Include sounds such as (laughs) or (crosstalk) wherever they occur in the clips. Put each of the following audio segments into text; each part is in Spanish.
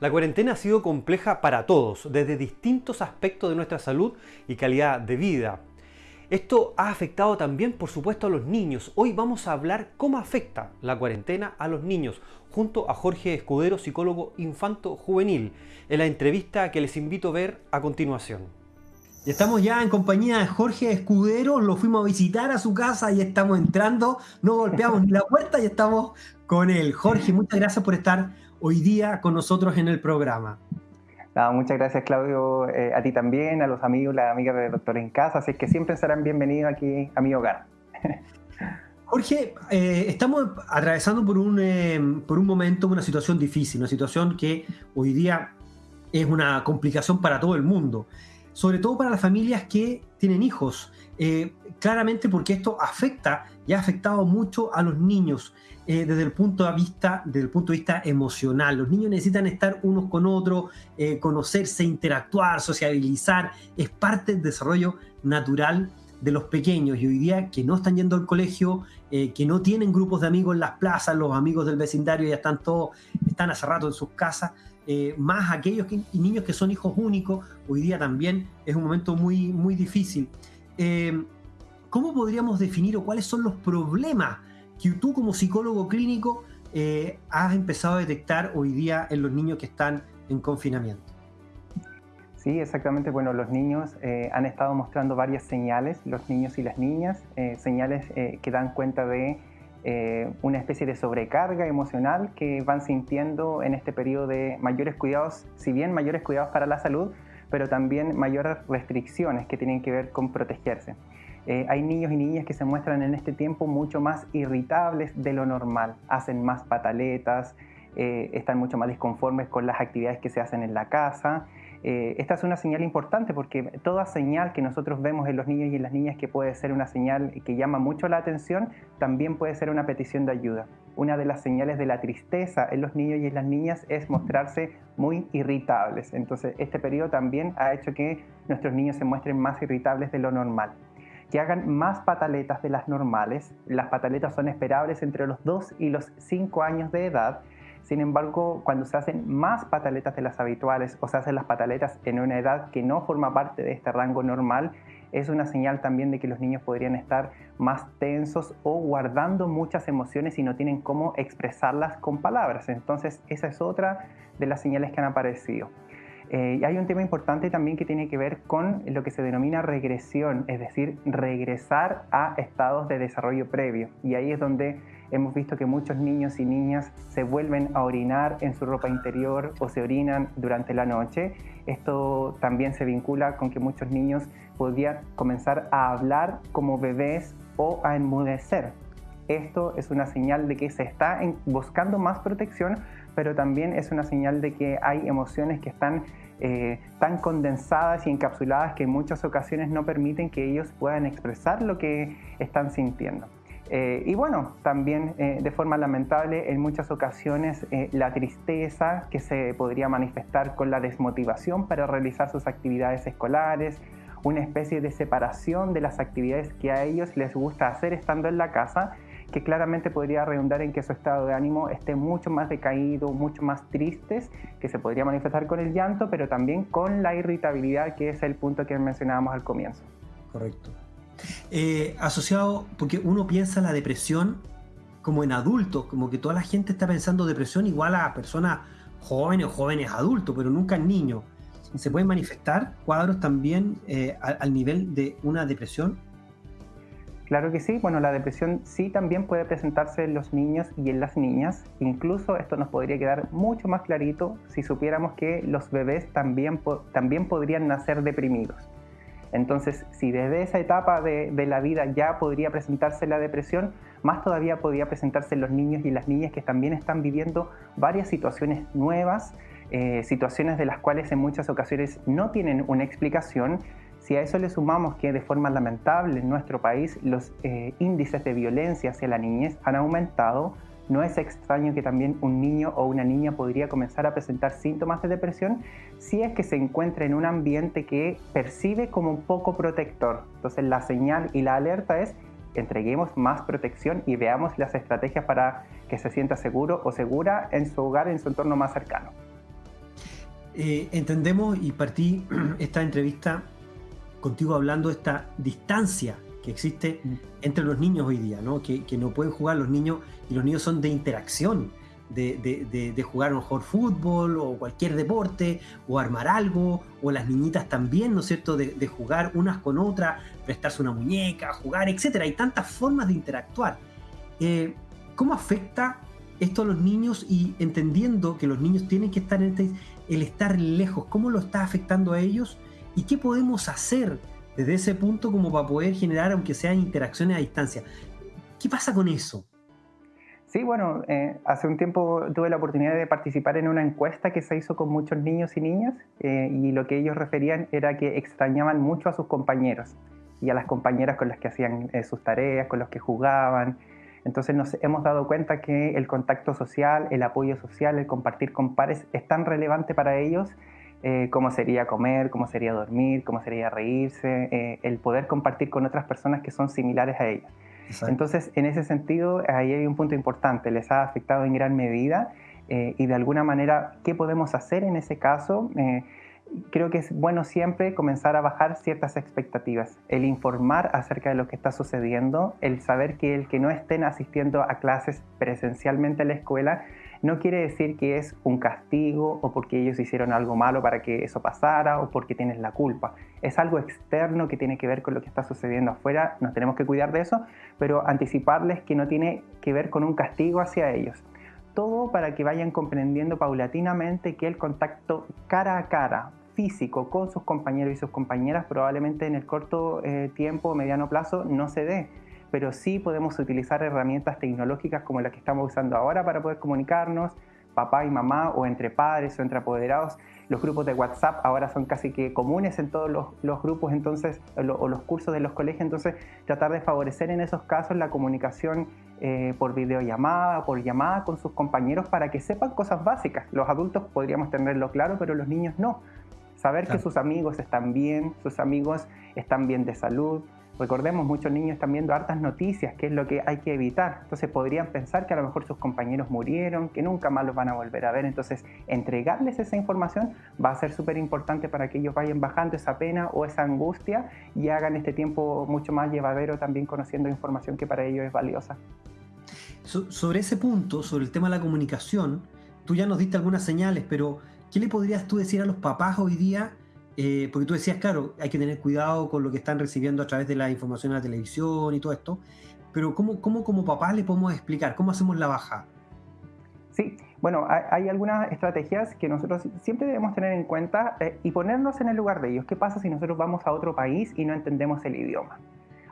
La cuarentena ha sido compleja para todos, desde distintos aspectos de nuestra salud y calidad de vida. Esto ha afectado también, por supuesto, a los niños. Hoy vamos a hablar cómo afecta la cuarentena a los niños, junto a Jorge Escudero, psicólogo infanto-juvenil, en la entrevista que les invito a ver a continuación. Estamos ya en compañía de Jorge Escudero, lo fuimos a visitar a su casa y estamos entrando, no golpeamos ni la puerta y estamos con él. Jorge, muchas gracias por estar hoy día con nosotros en el programa. muchas gracias Claudio, eh, a ti también, a los amigos, las amigas de Doctor en Casa, así que siempre serán bienvenidos aquí a mi hogar. (laughs) Jorge, eh, estamos atravesando por un, eh, por un momento una situación difícil, una situación que hoy día es una complicación para todo el mundo, sobre todo para las familias que tienen hijos, claramente porque esto afecta y ha afectado mucho a los niños. Eh, desde, el punto de vista, desde el punto de vista emocional. Los niños necesitan estar unos con otros, eh, conocerse, interactuar, sociabilizar. Es parte del desarrollo natural de los pequeños y hoy día que no están yendo al colegio, eh, que no tienen grupos de amigos en las plazas, los amigos del vecindario ya están todos, están hace rato en sus casas, más aquellos niños que son hijos únicos, hoy día también es un momento muy, muy difícil. ¿Cómo podríamos definir o cuáles son los problemas que tú como psicólogo clínico eh, has empezado a detectar hoy día en los niños que están en confinamiento. Sí, exactamente. Bueno, los niños eh, han estado mostrando varias señales, los niños y las niñas, eh, señales que dan cuenta de una especie de sobrecarga emocional que van sintiendo en este periodo de mayores cuidados, si bien mayores cuidados para la salud, pero también mayores restricciones que tienen que ver con protegerse. Eh, hay niños y niñas que se muestran en este tiempo mucho más irritables de lo normal, hacen más pataletas, eh, están mucho más disconformes con las actividades que se hacen en la casa. Eh, esta es una señal importante porque toda señal que nosotros vemos en los niños y en las niñas que puede ser una señal que llama mucho la atención, también puede ser una petición de ayuda. Una de las señales de la tristeza en los niños y en las niñas es mostrarse muy irritables. Entonces este periodo también ha hecho que nuestros niños se muestren más irritables de lo normal que hagan más pataletas de las normales. Las pataletas son esperables entre los 2 y los 5 años de edad. Sin embargo, cuando se hacen más pataletas de las habituales o se hacen las pataletas en una edad que no forma parte de este rango normal, es una señal también de que los niños podrían estar más tensos o guardando muchas emociones y no tienen cómo expresarlas con palabras. Entonces, esa es otra de las señales que han aparecido. Eh, y hay un tema importante también que tiene que ver con lo que se denomina regresión, es decir, regresar a estados de desarrollo previo. Y ahí es donde hemos visto que muchos niños y niñas se vuelven a orinar en su ropa interior o se orinan durante la noche. Esto también se vincula con que muchos niños podrían comenzar a hablar como bebés o a enmudecer. Esto es una señal de que se está buscando más protección, pero también es una señal de que hay emociones que están eh, tan condensadas y encapsuladas que en muchas ocasiones no permiten que ellos puedan expresar lo que están sintiendo. Eh, y bueno, también eh, de forma lamentable en muchas ocasiones la tristeza que se podría manifestar con la desmotivación para realizar sus actividades escolares, una especie de separación de las actividades que a ellos les gusta hacer estando en la casa que claramente podría redundar en que su estado de ánimo esté mucho más decaído, mucho más tristes, que se podría manifestar con el llanto, pero también con la irritabilidad, que es el punto que mencionábamos al comienzo. Correcto. Eh, asociado, porque uno piensa la depresión como en adultos, como que toda la gente está pensando depresión igual a personas jóvenes o jóvenes adultos, pero nunca en niños. ¿Se pueden manifestar cuadros también eh, al nivel de una depresión? Claro que sí, bueno, la depresión sí también puede presentarse en los niños y en las niñas. Incluso esto nos podría quedar mucho más clarito si supiéramos que los bebés también, también podrían nacer deprimidos. Entonces, si desde esa etapa de, la vida ya podría presentarse la depresión, más todavía podría presentarse en los niños y las niñas que también están viviendo varias situaciones nuevas, eh, situaciones de las cuales en muchas ocasiones no tienen una explicación. Si a eso le sumamos que de forma lamentable en nuestro país los eh, índices de violencia hacia la niñez han aumentado, no es extraño que también un niño o una niña podría comenzar a presentar síntomas de depresión si es que se encuentra en un ambiente que percibe como un poco protector. Entonces la señal y la alerta es entreguemos más protección y veamos las estrategias para que se sienta seguro o segura en su hogar, en su entorno más cercano. eh, entendemos y partí (clears throat) esta entrevista contigo hablando de esta distancia que existe entre los niños hoy día, ¿no? Que, no pueden jugar los niños y los niños son de interacción, de, jugar a lo mejor fútbol o cualquier deporte o armar algo, o las niñitas también, ¿no es cierto?, de, jugar unas con otras, prestarse una muñeca, jugar, etc. Hay tantas formas de interactuar. Eh, ¿Cómo afecta esto a los niños y entendiendo que los niños tienen que estar en este, el estar lejos, cómo lo está afectando a ellos y qué podemos hacer desde ese punto como para poder generar, aunque sean interacciones a distancia? ¿Qué pasa con eso? Sí, bueno, eh, hace un tiempo tuve la oportunidad de participar en una encuesta que se hizo con muchos niños y niñas eh, y lo que ellos referían era que extrañaban mucho a sus compañeros y a las compañeras con las que hacían eh, sus tareas, con los que jugaban, entonces nos hemos dado cuenta que el contacto social, el apoyo social, el compartir con pares es tan relevante para ellos eh, como sería comer, como sería dormir, como sería reírse, eh, el poder compartir con otras personas que son similares a ellos. Entonces, en ese sentido, ahí hay un punto importante, les ha afectado en gran medida eh, y de alguna manera, ¿qué podemos hacer en ese caso? creo que es bueno siempre comenzar a bajar ciertas expectativas, el informar acerca de lo que está sucediendo, el saber que el que no estén asistiendo a clases presencialmente a la escuela no quiere decir que es un castigo o porque ellos hicieron algo malo para que eso pasara o porque tienes la culpa. Es algo externo que tiene que ver con lo que está sucediendo afuera, nos tenemos que cuidar de eso, pero anticiparles que no tiene que ver con un castigo hacia ellos. Todo para que vayan comprendiendo paulatinamente que el contacto cara a cara, físico con sus compañeros y sus compañeras probablemente en el corto eh, tiempo o mediano plazo no se dé, pero sí podemos utilizar herramientas tecnológicas como las que estamos usando ahora para poder comunicarnos, papá y mamá o entre padres o entre apoderados. Los grupos de WhatsApp ahora son casi que comunes en todos los, grupos entonces, o los cursos de los colegios, entonces tratar de favorecer en esos casos la comunicación eh, por videollamada, por llamada con sus compañeros para que sepan cosas básicas. Los adultos podríamos tenerlo claro, pero los niños no. Saber que sus amigos están bien, sus amigos están bien de salud. Recordemos, muchos niños están viendo hartas noticias, que es lo que hay que evitar. Entonces podrían pensar que a lo mejor sus compañeros murieron, que nunca más los van a volver a ver. Entonces entregarles esa información va a ser súper importante para que ellos vayan bajando esa pena o esa angustia y hagan este tiempo mucho más llevadero también conociendo información que para ellos es valiosa. sobre ese punto, sobre el tema de la comunicación, tú ya nos diste algunas señales, pero ¿Qué le podrías tú decir a los papás hoy día? Eh, porque tú decías, claro, hay que tener cuidado con lo que están recibiendo a través de la información en la televisión y todo esto, pero ¿cómo, cómo como papás le podemos explicar? ¿Cómo hacemos la baja? Sí, bueno, hay, algunas estrategias que nosotros siempre debemos tener en cuenta eh, y ponernos en el lugar de ellos. ¿Qué pasa si nosotros vamos a otro país y no entendemos el idioma?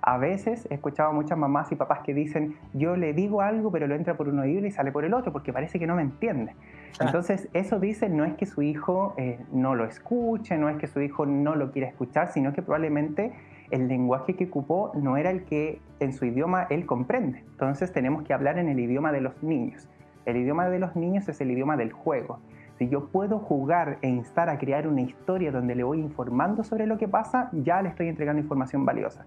A veces he escuchado a muchas mamás y papás que dicen, yo le digo algo, pero lo entra por un oído y sale por el otro, porque parece que no me entiende. Entonces, eso dice, no es que su hijo eh, no lo escuche, no es que su hijo no lo quiera escuchar, sino que probablemente el lenguaje que ocupó no era el que en su idioma él comprende. Entonces, tenemos que hablar en el idioma de los niños. El idioma de los niños es el idioma del juego. Si yo puedo jugar e instar a crear una historia donde le voy informando sobre lo que pasa, ya le estoy entregando información valiosa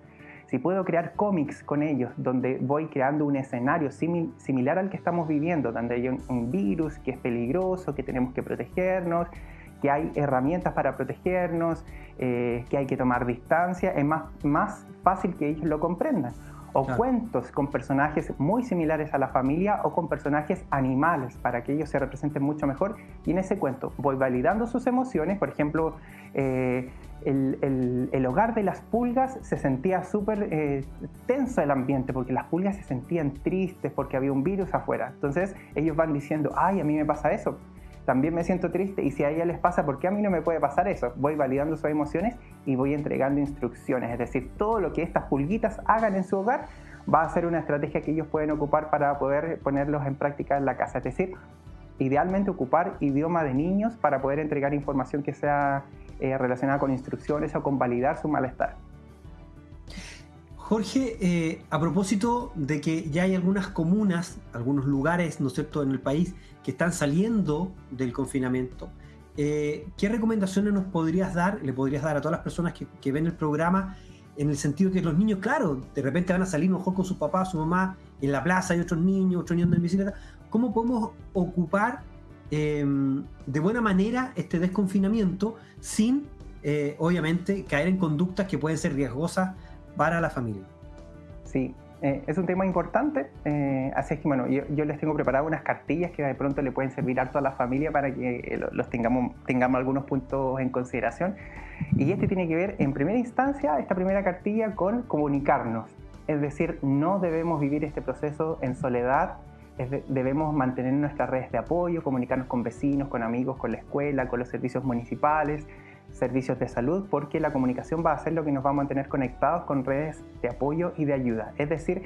si puedo crear cómics con ellos, donde voy creando un escenario similar al que estamos viviendo, donde hay un, virus que es peligroso, que tenemos que protegernos, que hay herramientas para protegernos, eh, que hay que tomar distancia, es más, más fácil que ellos lo comprendan. O cuentos con personajes muy similares a la familia o con personajes animales para que ellos se representen mucho mejor. Y en ese cuento voy validando sus emociones, por ejemplo, eh, el, hogar de las pulgas se sentía súper eh, tenso el ambiente porque las pulgas se sentían tristes porque había un virus afuera. Entonces ellos van diciendo, ay, a mí me pasa eso, también me siento triste y si a ella les pasa, ¿por qué a mí no me puede pasar eso? Voy validando sus emociones y voy entregando instrucciones, es decir, todo lo que estas pulguitas hagan en su hogar va a ser una estrategia que ellos pueden ocupar para poder ponerlos en práctica en la casa, es decir, idealmente ocupar idioma de niños para poder entregar información que sea eh, relacionada con instrucciones o con validar su malestar. Jorge, eh, a propósito de que ya hay algunas comunas, algunos lugares, ¿no es cierto?, en el país que están saliendo del confinamiento, eh, ¿qué recomendaciones nos podrías dar, le podrías dar a todas las personas que, ven el programa, en el sentido que los niños, claro, de repente van a salir mejor con su papá, su mamá, en la plaza hay otros niños, otros niños en bicicleta, ¿cómo podemos ocupar em, de buena manera este desconfinamiento sin, eh, obviamente, caer en conductas que pueden ser riesgosas para la familia. Sí, eh, es un tema importante, eh, así es que bueno, yo, les tengo preparadas unas cartillas que de pronto le pueden servir a toda la familia para que eh, los tengamos, tengamos algunos puntos en consideración. Y este tiene que ver, en primera instancia, esta primera cartilla con comunicarnos. Es decir, no debemos vivir este proceso en soledad, debemos mantener nuestras redes de apoyo, comunicarnos con vecinos, con amigos, con la escuela, con los servicios municipales, servicios de salud, porque la comunicación va a ser lo que nos va a mantener conectados con redes de apoyo y de ayuda. Es decir,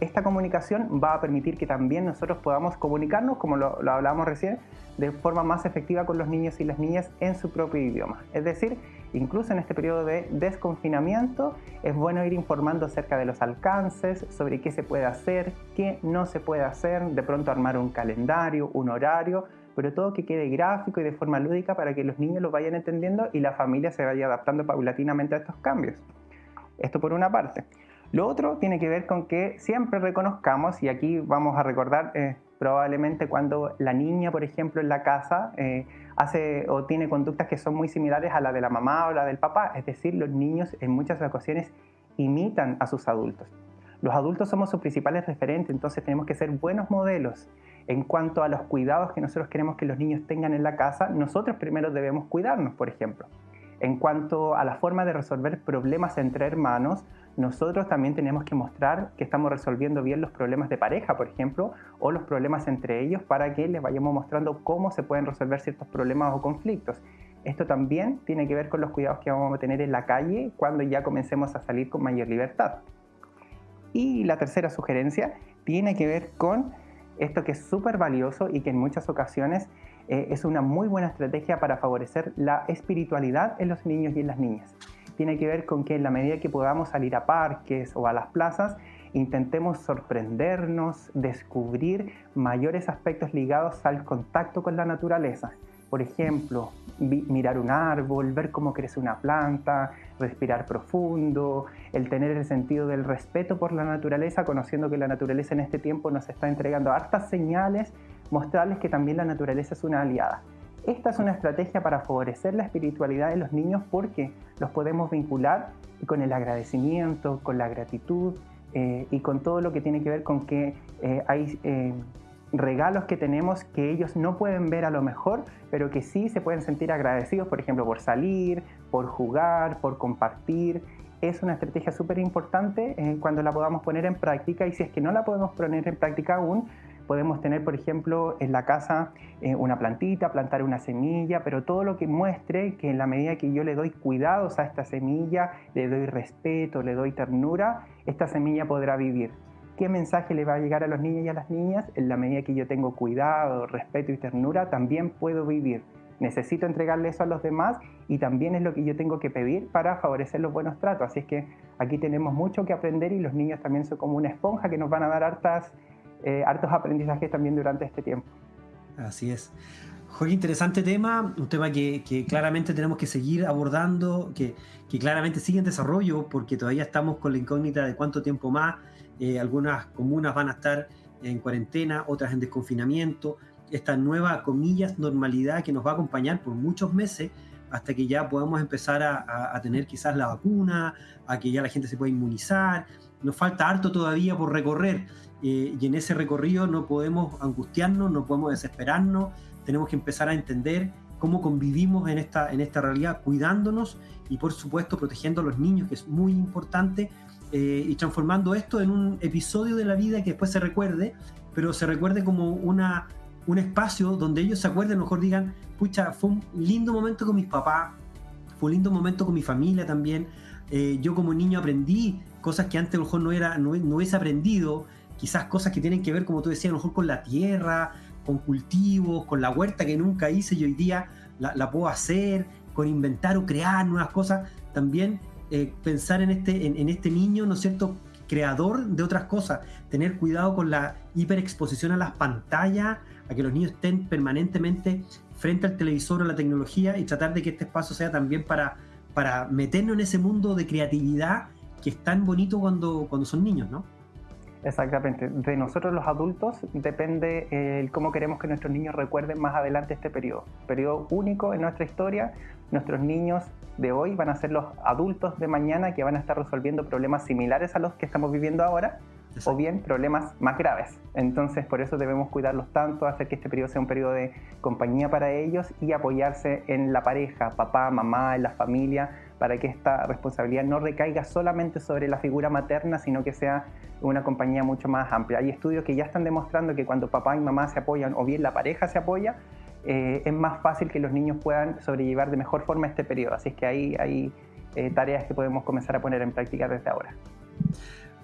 esta comunicación va a permitir que también nosotros podamos comunicarnos, como lo, lo hablábamos recién, de forma más efectiva con los niños y las niñas en su propio idioma. Es decir, incluso en este periodo de desconfinamiento, es bueno ir informando acerca de los alcances, sobre qué se puede hacer, qué no se puede hacer, de pronto armar un calendario, un horario, pero todo que quede gráfico y de forma lúdica para que los niños lo vayan entendiendo y la familia se vaya adaptando paulatinamente a estos cambios. Esto por una parte. Lo otro tiene que ver con que siempre reconozcamos, y aquí vamos a recordar eh, probablemente cuando la niña, por ejemplo, en la casa eh, hace o tiene conductas que son muy similares a la de la mamá o la del papá, es decir, los niños en muchas ocasiones imitan a sus adultos. Los adultos somos sus principales referentes, entonces tenemos que ser buenos modelos en cuanto a los cuidados que nosotros queremos que los niños tengan en la casa, nosotros primero debemos cuidarnos, por ejemplo. En cuanto a la forma de resolver problemas entre hermanos, nosotros también tenemos que mostrar que estamos resolviendo bien los problemas de pareja, por ejemplo, o los problemas entre ellos para que les vayamos mostrando cómo se pueden resolver ciertos problemas o conflictos. Esto también tiene que ver con los cuidados que vamos a tener en la calle cuando ya comencemos a salir con mayor libertad. Y la tercera sugerencia tiene que ver con esto que es súper valioso y que en muchas ocasiones eh, es una muy buena estrategia para favorecer la espiritualidad en los niños y en las niñas. Tiene que ver con que en la medida que podamos salir a parques o a las plazas, intentemos sorprendernos, descubrir mayores aspectos ligados al contacto con la naturaleza. Por ejemplo, mirar un árbol, ver cómo crece una planta, respirar profundo, el tener el sentido del respeto por la naturaleza, conociendo que la naturaleza en este tiempo nos está entregando hartas señales, mostrarles que también la naturaleza es una aliada. Esta es una estrategia para favorecer la espiritualidad de los niños porque los podemos vincular con el agradecimiento, con la gratitud eh, y con todo lo que tiene que ver con que eh, hay eh, regalos que tenemos que ellos no pueden ver a lo mejor, pero que sí se pueden sentir agradecidos, por ejemplo, por salir, por jugar, por compartir. Es una estrategia súper importante eh, cuando la podamos poner en práctica y si es que no la podemos poner en práctica aún, podemos tener, por ejemplo, en la casa eh, una plantita, plantar una semilla, pero todo lo que muestre que en la medida que yo le doy cuidados a esta semilla, le doy respeto, le doy ternura, esta semilla podrá vivir qué mensaje le va a llegar a los niños y a las niñas, en la medida que yo tengo cuidado, respeto y ternura, también puedo vivir. Necesito entregarle eso a los demás y también es lo que yo tengo que pedir para favorecer los buenos tratos. Así es que aquí tenemos mucho que aprender y los niños también son como una esponja que nos van a dar hartas, eh, hartos aprendizajes también durante este tiempo. Así es. Jorge, interesante tema, un tema que, claramente tenemos que seguir abordando, que, que, claramente sigue en desarrollo porque todavía estamos con la incógnita de cuánto tiempo más eh, algunas comunas van a estar en cuarentena, otras en desconfinamiento, esta nueva, comillas, normalidad que nos va a acompañar por muchos meses hasta que ya podamos empezar a, tener quizás la vacuna, a que ya la gente se pueda inmunizar. Nos falta harto todavía por recorrer eh, y en ese recorrido no podemos angustiarnos, no podemos desesperarnos, tenemos que empezar a entender cómo convivimos en esta, en esta realidad, cuidándonos y por supuesto protegiendo a los niños, que es muy importante, eh, y transformando esto en un episodio de la vida que después se recuerde, pero se recuerde como una, un espacio donde ellos se acuerden, mejor digan, pucha, fue un lindo momento con mis papás, fue un lindo momento con mi familia también. Eh, yo como niño aprendí cosas que antes a lo mejor no, era, no, no hubiese aprendido, quizás cosas que tienen que ver, como tú decías, a lo mejor con la tierra, con cultivos, con la huerta que nunca hice y hoy día la, la puedo hacer, con inventar o crear nuevas cosas. También eh, pensar en este, en, este niño, ¿no es cierto?, creador de otras cosas, tener cuidado con la hiperexposición a las pantallas, a que los niños estén permanentemente frente al televisor o la tecnología y tratar de que este espacio sea también para, para meternos en ese mundo de creatividad que es tan bonito cuando, cuando son niños, ¿no? Exactamente. De nosotros los adultos depende el eh, cómo queremos que nuestros niños recuerden más adelante este periodo. Periodo único en nuestra historia. Nuestros niños de hoy van a ser los adultos de mañana que van a estar resolviendo problemas similares a los que estamos viviendo ahora o bien problemas más graves. Entonces, por eso debemos cuidarlos tanto, hacer que este periodo sea un periodo de compañía para ellos y apoyarse en la pareja, papá, mamá, en la familia, para que esta responsabilidad no recaiga solamente sobre la figura materna, sino que sea una compañía mucho más amplia. Hay estudios que ya están demostrando que cuando papá y mamá se apoyan o bien la pareja se apoya, eh, es más fácil que los niños puedan sobrellevar de mejor forma este periodo. Así es que hay, hay eh, tareas que podemos comenzar a poner en práctica desde ahora.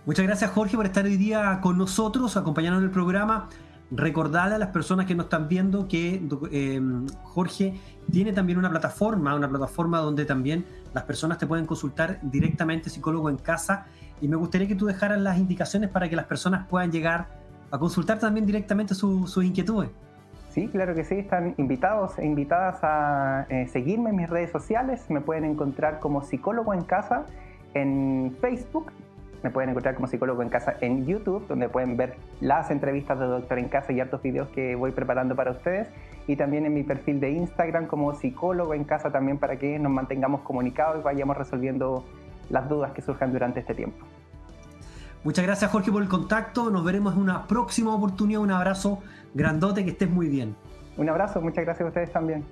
Muchas gracias Jorge por estar hoy día con nosotros, acompañarnos en el programa. Recordarle a las personas que nos están viendo que eh, Jorge tiene también una plataforma, una plataforma donde también las personas te pueden consultar directamente psicólogo en casa y me gustaría que tú dejaras las indicaciones para que las personas puedan llegar a consultar también directamente sus inquietudes. Sí, claro que sí, están invitados e invitadas a eh, seguirme en mis redes sociales, me pueden encontrar como psicólogo en casa en Facebook me pueden encontrar como psicólogo en casa en YouTube, donde pueden ver las entrevistas de Doctor en Casa y hartos videos que voy preparando para ustedes. Y también en mi perfil de Instagram como psicólogo en casa también para que nos mantengamos comunicados y vayamos resolviendo las dudas que surjan durante este tiempo. Muchas gracias Jorge por el contacto. Nos veremos en una próxima oportunidad. Un abrazo grandote, que estés muy bien. Un abrazo, muchas gracias a ustedes también.